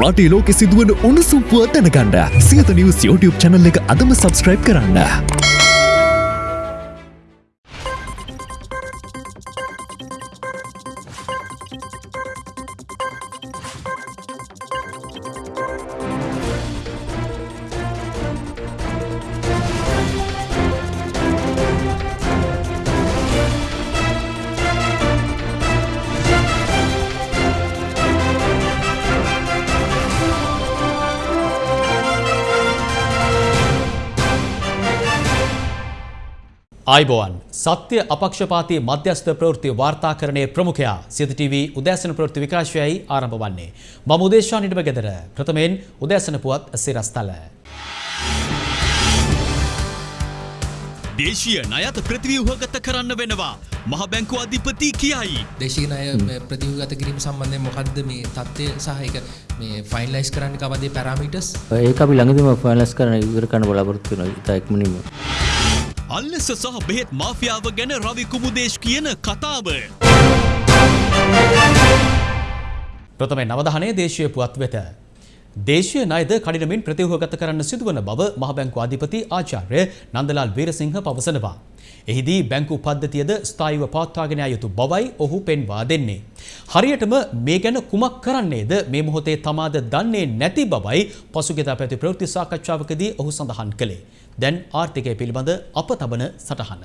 රටේ ලෝකෙ සිදුවන උණුසුම් පුවත් දැනගන්න සියත නිවස් YouTube channel එක අදම subscribe කරන්න. ආයිබෝවන් සත්‍ය අපක්ෂපාති මධ්‍යස්ථ ප්‍රවෘත්ති වාර්තාකරණය ප්‍රමුඛයා සිත TV උදෑසන ප්‍රවෘත්ති විකාශයයි ආරම්භ වන්නේ. මම උදේශා නිඩම ගෙදර ප්‍රථමයෙන් උදෑසන පුවත් සිරස්තල. දේශීය නයත ප්‍රතිව්‍යූහගත කරන්න වෙනවා. මහ බැංකු අධිපති කියයි. දේශීය ණය ප්‍රතිව්‍යුහගත කිරීම සම්බන්ධයෙන් මොකද්ද මේ தත්ත්වය සහ ඒක මේ ෆයිනලයිස් කරන්න කවදේ පැරාමීටර්ස් ඒක අපි ළඟදිම ෆයිනලස් කරන ඉවර කරන්න බලාපොරොත්තු වෙනවා ඉතා ඉක්මනින්ම. අල්ලෙස සහ බෙහෙත් මාෆියාව ගැන රවි කුමුදේශ් කියන කතාව. ප්‍රථමයෙන් අවධානය දේශීය පුවත් වෙත. දේශීය ණයද කඩිනමින් ප්‍රතිව්‍යුහගත කරන්න සිදුවන බව මහ බැංකු අධිපති ආචාර්ය නන්දලාල් වීරසිංහ පවසනවා. එහිදී බැංකු පද්ධතියද ස්ථායිව පවත්වාගෙන යා යුතු බවයි ඔහු පෙන්වා දෙන්නේ. හරියටම මේ ගැන කුමක් කරන්නේද මේ මොහොතේ තමාද දන්නේ නැති බවයි පසුගියදා පැවති ප්‍රවෘත්ති සාකච්ඡාවකදී ඔහු සඳහන් කළේ. දැන් ආර්ථිකය පිළිබඳ අප තබන සටහන.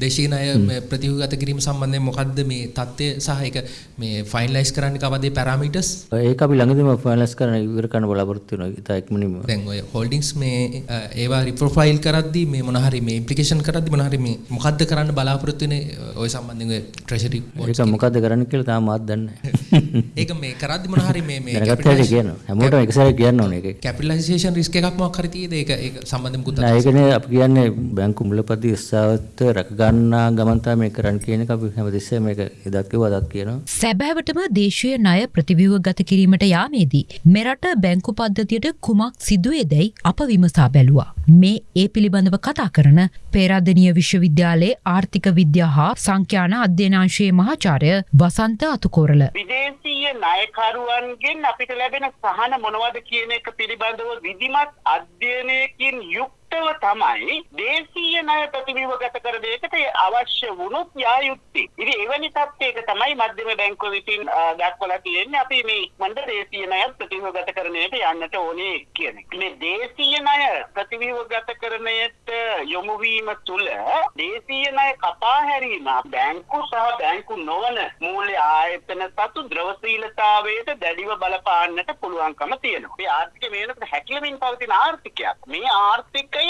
දේශීය ණය ප්‍රතිව්‍යුහගත කිරීම සම්බන්ධයෙන් මොකද්ද මේ தත්ත්වය සහ ඒක මේ ෆයිනලයිස් කරන්න කවදේ පැරාමීටර්ස් ඒක අපි ළඟදිම ෆයිනලස් කරන ඉවර කරන්න බලාපොරොත්තු වෙනවා ඉතා ඉක්මනින්ම. දැන් ඔය හෝල්ඩින්ග්ස් මේ ඒවා රිප්‍රොෆයිල් කරද්දී මේ මොන හරි මේ ඉම්ප්ලිකේෂන් කරද්දී මොන හරි මේ මොකද්ද කරන්න බලාපොරොත්තු වෙන්නේ ඔය සම්බන්ධයෙන් ඔය ට්‍රෙෂරි ඒක මොකද්ද කරන්න කියලා තාම මාත් දන්නේ නැහැ. ඒක මේ කරද්දී මොන හරි මේ මේ හැටි කියනවා. හැමෝටම එක සැරේ කියන්න ඕනේ ඒක. කැපිටලයිසේෂන් රිස්ක් එකක් මොකක් හරි තියෙද ඒක ඒක සම්බන්ධයෙන් මුකුත් නෑ ඒකනේ අපි කියන්නේ බැංකු මුලපති ස්ථාවත්ව රැක ගන්නා ගමන් තමයි මේක කරන්න කියන එක අපි හැමතිස්සෙම මේක එදත් කිව්වා අදත් කියනවා. සැබෑවටම දේශීය ණය ප්‍රතිව්‍යුහ ගත කිරීමට යාමේදී මෙරට බැංකු පද්ධතියට කුමක් සිදුවේදැයි අප විමසා බැලුවා. මේ ඒ පිළිබඳව කතා කරන පේරාදනීය විශ්වවිද්‍යාලයේ ආර්ථික විද්‍යා හා සංඛ්‍යාන අධ්‍යනාංශයේ මහාචාර්ය වසන්ත අතුකෝරල. විදේශීය ණයකරුවන්ගෙන් අපිට ලැබෙන සහන මොනවද කියන එක පිළිබඳව විධිමත් අධ්‍යයනයකින් යුක්තව තමයි දේශීය ණය ප්‍රතිව්‍යුහගත කරන එකට අවශ්‍ය වුණොත් යා යුත්තේ. ඉතින් එවැනි තත්ත්වයක තමයි මධ්‍යම බැංකුව විසින් අ, දක්වලා තියෙන්නේ අපි මේ ඉක්මනට දේශීය ණය ප්‍රතිව්‍යුහගත කරණයට යන්නට ඕනේ කියන එක. මේ දේශීය ණය ප්‍රතිව්‍යුහගත කරණයට යොමු වීම තුළ දේශීය ණය කපා හැරීම බැංකු සහ බැංකු නොවන මූල්‍ය ආයතන සතු ද්‍රවශීලතාවයට දැඩිව බලපාන්නට පුළුවන්කම තියෙනවා. මේ ආර්ථිකය මේ වෙනකොට හැකිලමින් පවතින ආර්ථිකයක්. මේ ආර්ථිකය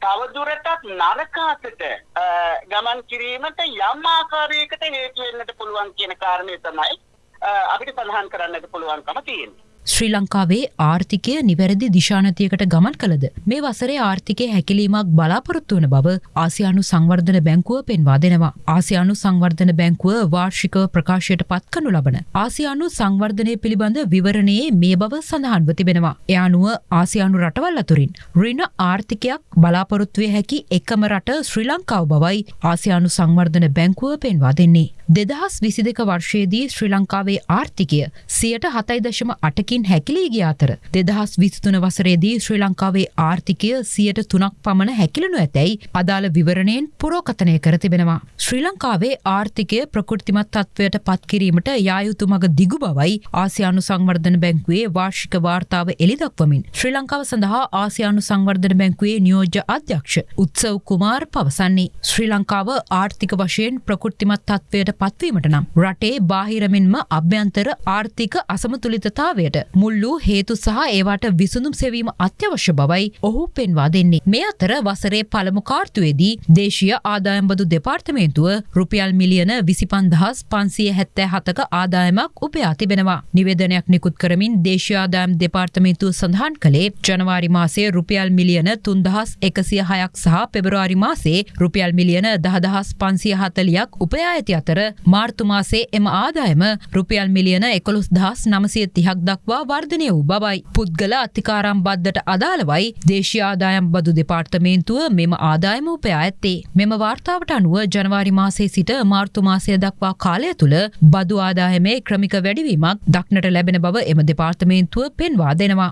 තවදුරටත් නරකාතට අ, ගමන් කිරීමට යම් ආකාරයකට හේතු වෙන්නට පුළුවන් කියන කාරණය තමයි අ, අපිට සඳහන් කරන්නට පුළුවන්කම තියෙන්නේ. ශ්‍රී ලංකාවේ ආර්ථිකය නිවැරදි දිශානතියකට ගමන් කළද මේ වසරේ ආර්ථිකය හැකිලීමක් බලාපොරොත්තු වන බව ආසියානු සංවර්ධන බැංකුව පෙන්වා දෙනවා. ආසියානු සංවර්ධන බැංකුව වාර්ෂිකව ප්‍රකාශයට පත්කනු ලබන. ආසියානු සංවර්ධනය පිළිබඳ විවරණයේ මේ බව සඳහන්ව තිබෙනවා. එය අනුව ආසියානු රටවල් අතුරින් රින ආර්ථිකයක් බලාපොරොත්තුවේ හැකි එකම රට ශ්‍රී ලංකාව බවයි ආසියානු සංවර්ධන බැංකුව පෙන්වා දෙන්නේ. දෙදහස් විසි දෙක වර්ෂයේදී ශ්‍රී ලංකාවේ ආර්ථිකය සියට හතයි දශම අටකින් හැකිලී ගිය අතර දෙදහස් විසිතුන වසරේදී ශ්‍රී ලංකාවේ ආර්ථිකය සියට තුනක් පමණ හැකිලනු ඇතැයි අදාළ විවරණයෙන් පුරෝකතනය කර තිබෙනවා. ශ්‍රී ලංකාවේ ආර්ථිකය ප්‍රකෘතිමත් තත්ත්වයට පත්කිරීමට යායුතු මග දිගු බවයි ආසියානු සංවර්ධන බැංකුවේ වාර්ෂික වාර්තාව එළිදක්වමින් ශ්‍රී ලංකාව සඳහා ආසියානු සංවර්ධන බැංකුවේ නියෝජ්‍ය අධ්‍යක්ෂ උත්සව් කුමාර් පවසන්නේ. ශ්‍රී ලංකාව ආර්ථික වශයෙන් ප්‍රකෘතිමත් තත්ත්වයට පත්වීමට නම් රටේ බාහිරමෙන්ම අභ්‍යන්තර ආර්ථික අසමතුලිතතාවයට මුල් වූ හේතු සහ ඒවාට විසඳුම් සෙවීම අත්‍යවශ්‍ය බවයි ඔහු පෙන්වා දෙන්නේ. මේ අතර වසරේ පළමු කාර්තුවේදී දේශීය ආදායම්බදු දෙපාර්තමේන්තුව රුපියල් මිලියන විසිපන්දහස් පන්සිය හැත්තෑ හතක ආදායමක් උපයා තිබෙනවා. නිවේදනයක් නිකුත් කරමින් දේශයාදායම් දෙපාර්තමේන්තුව සඳහන් කළේ ජනවාරි මාසයේ රුපියල් මිලියන තුන්දහස් එකසිය හයක් සහ පෙබරවාරි මාසේ රුපියල් මිලියන දහදහස් පන්සිය හතලියක් උපයා ඇති අතර මාර්තු මාසේ එම ආදායම රුපියල් මිලියන එකොළොස් දහස් නමසය තිහක් දක්වා දක්වා වර්ධනය වූ බවයි. පුද්ගල අතිකාරම් බද්ධට අදාළවයි දේශීය ආදායම් බදු දෙපාර්තමේන්තුව මෙම ආදායම උපයා ඇත්තේ. මෙම වාර්තාවට අනුව ජනවාරි මාසයේ සිට මාර්තු මාසය දක්වා කාලය තුළ බදු ආදායමේ ක්‍රමික වැඩිවීමක් දක්නට ලැබෙන බව එම දෙපාර්තමේන්තුව පෙන්වා දෙනවා.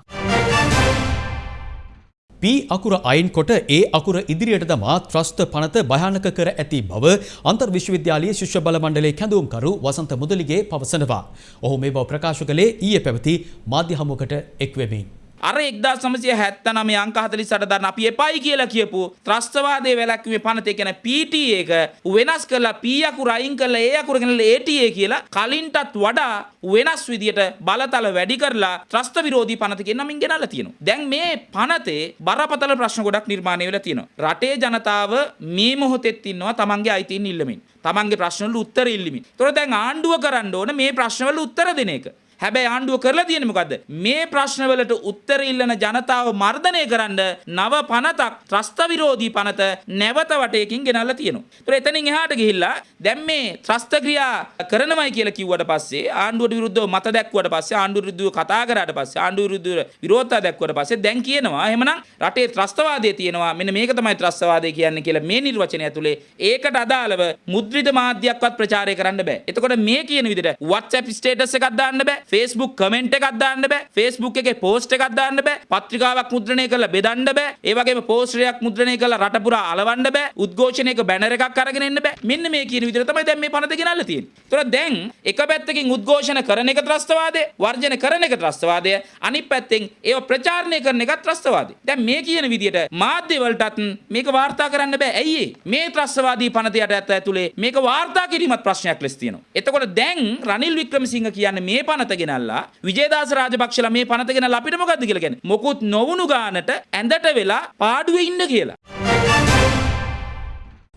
පී අකුර අයින් කොට ඒ අකුර ඉදිරියට දමා ත්‍රස්ත පනත භයානක කර ඇති බව අන්තර් විශ්වවිද්‍යාලයේ ශිෂ්‍ය බල මණ්ඩලයේ කැඳවුම්කරු වසන්ත මුදලිගේ පවසනවා. ඔහු මේ බව ප්‍රකාශ කළේ ඊයේ පැවති මාධ්‍ය හමුවකට එක්වෙමින්. අර එක්දා සමසය හැත්තනම අංක හතලි සටදන්න අපි එපයි කියලා කියපු ත්‍රස්තවාදය වැලක්වේ පනතය ගැන පීට එක වෙනස් කරලා පියකු රයින් කල ඒ අකුරගෙනල ඒටඒ කියලා කලින්ටත් වඩා වෙනස් විදියට බලතල වැඩි කරලා ත්‍රස්ත විරෝධී පනතක නමින් ගෙනල තියෙන. දැන් මේ පනතේ බරපතල ප්‍රශ්න ගොඩක් නිර්මාණය වෙලා තියෙනවා. රටේ ජනතාව මේ මොහොතෙත් ඉන්නවා තමන්ගේ අයිතින් ඉල්ලමින්. තමන්ගේ ප්‍රශ්නවල උත්තර ඉල්ලමින්. තොර දැන් ආණ්ඩුව කරන්න ඕන මේ ප්‍රශ්නවල උත්තර දෙන එක. හැබැයි ආණ්ඩුව කරලා තියෙන මොකද්ද මේ ප්‍රශ්නවලට උත්තර ඉල්ලන ජනතාව මර්ධනය කරන්න නව පනතක් ත්‍රස්ත විරෝධී පනත නැවත වටයකින් ගෙනල්ලා තියෙනවා. ඒතර එතනින් එහාට ගිහිල්ලා දැන් මේ ත්‍රස්ත ක්‍රියා කරනවයි කියලා කිව්වට පස්සේ ආණ්ඩුවට විරුද්ධව මත දැක්වුවට පස්සේ ආණ්ඩුවට විරුද්ධව කතා කරාට පස්සේ ආණ්ඩුවට විරුද්ධව විරෝධතා දැක්වුවට පස්සේ දැන් කියනවා එහෙමනම් රටේ ත්‍රස්තවාදය තියෙනවා මෙන්න මේක තමයි ත්‍රස්තවාදය කියන්නේ කියලා මේ නිර්වචනය ඇතුලේ ඒකට අදාළව මුද්‍රිත මාධ්‍යයක්වත් ප්‍රචාරය කරන්න බෑ. එතකොට මේ කියන විදිහට WhatsApp ස්ටේටස් එකක් දාන්න බෑ. ෆේස්බුක් කමෙන්ට් එකක් දාන්න බෑ ෆේස්බුක් එකේ පෝස්ට් එකක් දාන්න බෑ පත්‍රිකාවක් මුද්‍රණය කරලා බෙදන්න බෑ ඒ වගේම පෝස්ටරයක් මුද්‍රණය කරලා රට පුරා අලවන්න බෑ උද්ඝෝෂණයක බැනර් එකක් අරගෙන එන්න බෑ මෙන්න මේ කියන විදිහට තමයි දැන් මේ පනත ගෙනල්ලා තියෙන්නේ. ඒතර දැන් එක පැත්තකින් උද්ඝෝෂණ කරන එක ත්‍රස්තවාදය වර්ජන කරන එක ත්‍රස්තවාදය අනිත් පැත්තෙන් ඒව ප්‍රචාරණය කරන එක ත්‍රස්තවාදය. දැන් මේ කියන විදිහට මාධ්‍ය වලටත් මේක වාර්තා කරන්න බෑ. ඇයි මේ ත්‍රස්තවාදී පනත යට ඇතුලේ මේක වාර්තා කිරීමත් ප්‍රශ්නයක් ලෙස තියෙනවා. එතකොට දැන් රනිල් වික්‍රමසිංහ කියන්නේ මේ පනත ගෙනල්ලා විජේදාස රාජපක්ෂලා මේ පනත ගෙනල්ලා අපිට මොකද්ද කියලා කියන්නේ මොකුත් නොවුණු ගානට ඇඳට වෙලා පාඩුවේ ඉන්න කියලා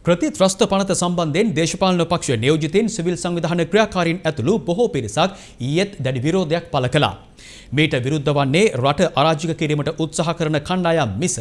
ප්‍රතිත්‍රස්ත පනත සම්බන්ධයෙන් දේශපාලන පක්ෂ නියෝජිතයින් සිවිල් සංවිධාන ක්‍රියාකාරීන් ඇතුළු බොහෝ පිරිසක් ඊයේත් දැඩි විරෝධයක් පළ කළා. මේට විරුද්ධ වන්නේ රට අරාජික කිරීමට උත්සාහ කරන කණ්ඩායම් මිස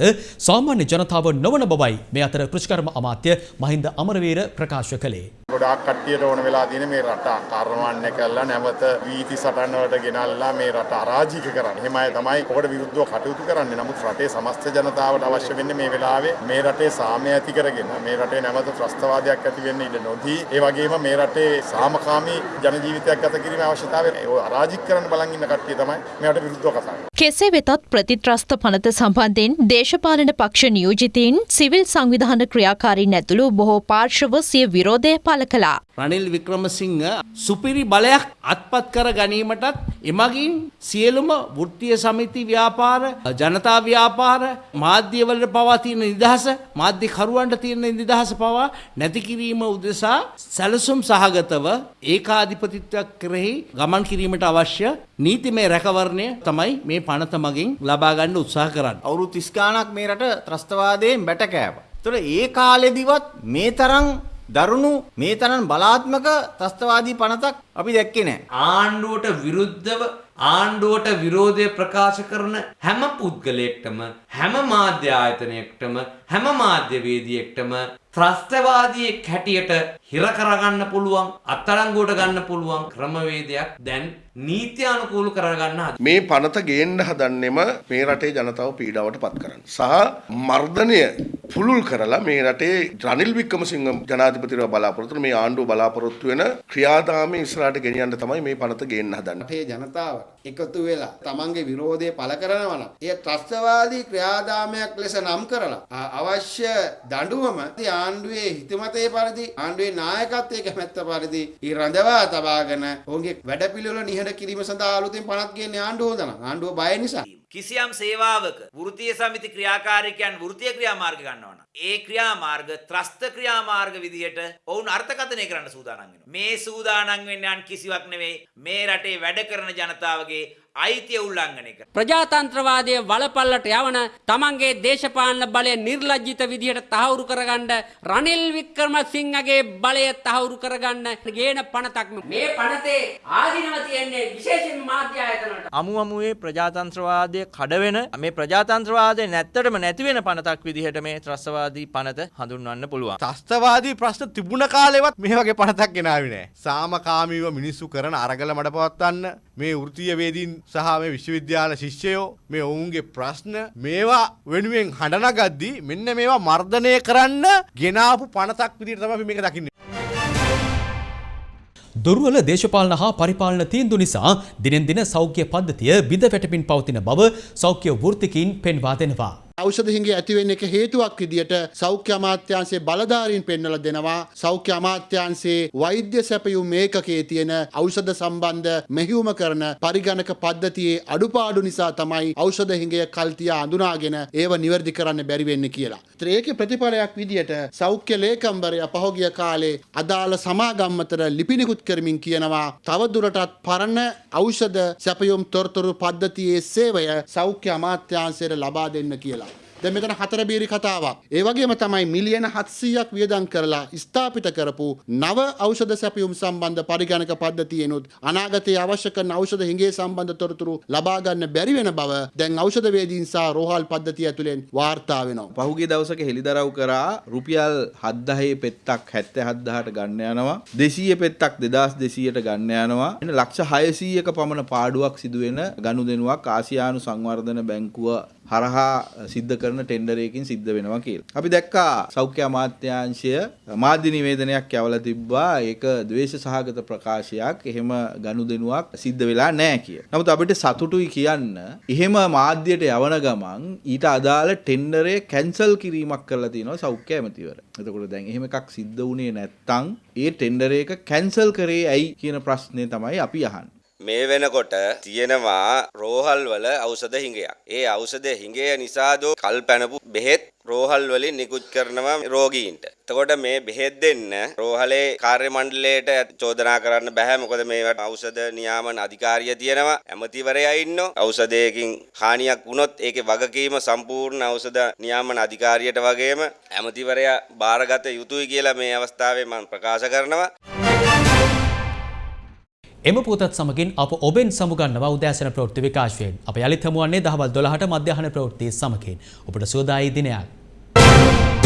සාමාන්‍ය ජනතාව නොවන බවයි මේ අතර කෘෂිකර්ම අමාත්‍ය මහින්ද අමරවීර ප්‍රකාශ කළේ. ගොඩාක් කට්ටියට ඕන වෙලා තියෙන මේ රට කර්මවන්න කරලා නැවත වීති සටන් වලට ගෙනල්ලා මේ රට අරාජික කරන්න. එහෙම අය තමයි ඔකට විරුද්ධව කටයුතු කරන්නේ. නමුත් රටේ සමස්ත ජනතාවට අවශ්‍ය වෙන්නේ මේ වෙලාවේ මේ රටේ සාමය ඇති කරගෙන මේ රටේ නැවත ත්‍රස්තවාදයක් ඇති වෙන්න ඉඩ නොදී ඒ වගේම මේ රටේ සාමකාමී ජන ජීවිතයක් ගත කිරීමේ අවශ්‍යතාවය ඔය අරාජික කරන්න බලන් ඉන්න කට්ටිය තමයි මෙයාට විරුද්ධව කතා කරන්නේ. කෙසේ වෙතත් ප්‍රතිත්‍රස්ත පනත සම්බන්ධයෙන් දේශපාලන පක්ෂ නියෝජිතීන් සිවිල් සංවිධාන ක්‍රියාකාරීන් ඇතුළු බොහෝ පාර්ශව සිය විරෝධය පළ කළා. රනිල් වික්‍රමසිංහ සුපිරි බලයක් අත්පත් කර ගැනීමටත් එමගින් සියලුම වෘත්තිය සමිති ව්‍යාපාර ජනතා ව්‍යාපාර මාධ්‍යවලට පවා තියෙන නිදහස මාධ්‍යකරුවන්ට තියෙන නිදහස පවා නැති කිරීම උදෙසා සැලසුම් සහගතව ඒකාධිපතිත්වයක් කෙරෙහි ගමන් කිරීමට අවශ්‍ය නීතිමය රැකවරණය තමයි මේ පනත මගින් ලබා ගන්න උත්සාහ කරන්න. අවුරුදු 30 ගාණක් මේ රට ත්‍රස්තවාදයෙන් බැට කෑවා. ඒතර ඒ කාලෙදිවත් මේ තරම් දරුණු මේ තරම් බලාත්මක ත්‍රස්තවාදී පනතක් අපි දැක්කේ නැහැ. ආණ්ඩුවට විරුද්ධව ආණ්ඩුවට විරෝධය ප්‍රකාශ කරන හැම පුද්ගලයෙක්ටම හැම මාධ්‍ය ආයතනයකටම හැම මාධ්‍යවේදියෙක්ටම ත්‍රස්තවාදියෙක් හැටියට හිර කරගන්න පුළුවන් අත්අඩංගුවට ගන්න පුළුවන් ක්‍රමවේදයක් දැන් නීත්‍යානුකූල කරගන්න හද. මේ පනත ගේන්න හදන්නෙම මේ රටේ ජනතාව පීඩාවට පත් කරන්න. සහ මර්ධනය පුළුල් කරලා මේ රටේ රනිල් වික්‍රමසිංහ ජනාධිපතිව බලාපොරොත්තු මේ ආණ්ඩුව බලාපොරොත්තු වෙන ක්‍රියාදාමයේ ඉස්සරහට ගෙනියන්න තමයි මේ පනත ගේන්න හදන්නේ. රටේ ජනතාව එකතු වෙලා තමන්ගේ විරෝධය පළ කරනවා නම් ඒ ත්‍රස්තවාදී ක්‍රියාදාමයක් ලෙස නම් කරලා අවශ්‍ය දඬුවම ආණ්ඩුවේ හිතමතේ පරිදි ආණ්ඩුවේ නායකත්වයේ කැමැත්ත පරිදි ඊ රඳවා තබාගෙන ඔවුන්ගේ වැඩපිළිවෙල නිහඬ කිරීම සඳහා අලුතෙන් පනත් ගේන්නේ ආණ්ඩුව හොදන ආණ්ඩුව බය නිසා. කිසියම් සේවාවක වෘත්තීය සමිති ක්‍රියාකාරිකයන් වෘත්තීය ක්‍රියාමාර්ග ගන්නවා නම් ඒ ක්‍රියාමාර්ග ත්‍රස්ත ක්‍රියාමාර්ග විදිහට ඔවුන් අර්ථකථනය කරන්න සූදානම් වෙනවා. මේ සූදානම් වෙන්නේ අන් කිසිවක් නෙවෙයි මේ රටේ වැඩ කරන ජනතාවගේ අයිතිය උල්ලංඝනය කර. ප්‍රජාතන්ත්‍රවාදය වලපල්ලට යවන තමන්ගේ දේශපාලන බලය නිර්ලජ්ජිත විදිහට තහවුරු කරගන්න රනිල් වික්‍රමසිංහගේ බලය තහවුරු කරගන්න ගේන පනතක් මේ පනතේ ආධිනව තියෙන්නේ විශේෂයෙන් මාධ්‍ය ආයතනවලට. අමු අමුවේ ප්‍රජාතන්ත්‍රවාදය කඩවෙන මේ ප්‍රජාතන්ත්‍රවාදය නැත්තටම නැතිවෙන පනතක් විදිහට මේ ත්‍රස්වාදී පනත හඳුන්වන්න පුළුවන්. ත්‍රස්තවාදී ප්‍රශ්න තිබුණ කාලෙවත් මේ වගේ පනතක් ගෙනාවේ නෑ. සාමකාමීව මිනිස්සු කරන අරගල මඩ පවත්වන්න මේ වෘතියවේදීන් සහ මේ විශ්වවිද්‍යාල ශිෂ්‍යයෝ මේ ඔවුන්ගේ ප්‍රශ්න මේවා වෙනුවෙන් හඬනගද්දී මෙන්න මේවා මර්ධනය කරන්න ගෙනාපු පනතක් විදිහට තමයි අපි මේක දකින්නේ. දුර්වල දේශපාලන හා පරිපාලන තීන්දු නිසා දිනෙන් දින සෞඛ්‍ය පද්ධතිය බිඳ වැටමින් පවතින බව සෞඛ්‍ය වෘත්තිකින් පෙන්වා දෙනවා. ඖෂධ හිඟේ ඇතිවෙන්න එක හේතුවක් විදියට සෞඛ්‍ය අමාත්‍යාංශයේ බලධාරීන් පෙන්වලා දෙනවා සෞඛ්‍ය අමාත්‍යාංශයේ වෛද්‍ය සැපයුම් ඒකකයේ තියෙන ඖෂධ සම්බන්ධ මෙහෙයුම කරන පරිගණක පද්ධතියේ අඩුපාඩු නිසා තමයි ඖෂධ හිඟය කල්තියා අඳුනාගෙන ඒව නිවැරදි කරන්න බැරි වෙන්නේ කියලා. ඒතර ඒකේ ප්‍රතිඵලයක් විදියට සෞඛ්‍ය ලේකම්වරයා පහුගිය කාලේ අදාළ සමාගම් අතර ලිපිනිකුත් කරමින් කියනවා තවදුරටත් පරණ ඖෂධ සැපයුම් තොරතුරු පද්ධතියේ සේවය සෞඛ්‍ය අමාත්‍යාංශයට ලබා දෙන්න කියලා. දැන් මෙතන හතර බීරි කතාවක්. ඒ වගේම තමයි මිලියන 700ක් වියදම් කරලා ස්ථාපිත කරපු නව ඖෂධ සැපයුම් සම්බන්ධ පරිගණක පද්ධතියනොත් අනාගතයේ අවශ්‍ය කරන ඖෂධ හිඟේ සම්බන්ධ තොරතුරු ලබා ගන්න බැරි වෙන බව දැන් ඖෂධ වේදීන් සහ රෝහල් පද්ධතිය ඇතුලෙන් වාර්තා වෙනවා. පහුගිය දවසක හෙළිදරව් කරා රුපියල් 7000 පෙත්තක් 77000ට ගන්න යනවා 200 පෙත්තක් 2200ට ගන්න යනවා එන්න ලක්ෂ 600ක පමණ පාඩුවක් සිදුවෙන ගනුදෙනුවක් ආසියානු සංවර්ධන බැංකුව හරහා සිද්ධ කරන ටෙන්ඩරයකින් සිද්ධ වෙනවා කියලා. අපි දැක්කා සෞඛ්‍ය අමාත්‍යාංශය මාධ්‍ය නිවේදනයක් යවලා තිබ්බා ඒක ද්වේෂ සහගත ප්‍රකාශයක් එහෙම ගනුදෙනුවක් සිද්ධ වෙලා නැහැ කිය. නමුත් අපිට සතුටුයි කියන්න එහෙම මාධ්‍යයට යවන ගමන් ඊට අදාළ ටෙන්ඩරය කැන්සල් කිරීමක් කරලා තියෙනවා සෞඛ්‍ය ඇමතිවර. එතකොට දැන් එහෙම එකක් සිද්ධ වුණේ නැත්තම් ඒ ටෙන්ඩර් එක කැන්සල් කරේ ඇයි කියන ප්‍රශ්නේ තමයි අපි අහන්නේ. මේ වෙනකොට තියෙනවා රෝහල් වල ඖෂධ හිඟයක්. ඒ ඖෂධ හිඟය නිසාදෝ කල් පැනපු බෙහෙත් රෝහල් වලින් නිකුත් කරනවා රෝගීන්ට. එතකොට මේ බෙහෙත් දෙන්න රෝහලේ කාර්ය මණ්ඩලයට චෝදනා කරන්න බෑ මොකද මේවට ඖෂධ නියාමන අධිකාරිය තියෙනවා ඇමතිවරයා ඉන්නවා ඖෂධයකින් හානියක් වුණොත් ඒකේ වගකීම සම්පූර්ණ ඖෂධ නියාමන අධිකාරියට වගේම ඇමතිවරයා බාරගත යුතුයි කියලා මේ අවස්ථාවේ මම ප්‍රකාශ කරනවා එම පුතත් සමගින් අප ඔබෙන් සමුගන්නවා උදෑසන ප්‍රවෘත්ති විකාශයෙන්. අප යළිත් හමුවන්නේ දහවල් 12ට මධ්‍යහන ප්‍රවෘත්ති සමගින්. ඔබට සුවදායි දිනයක්.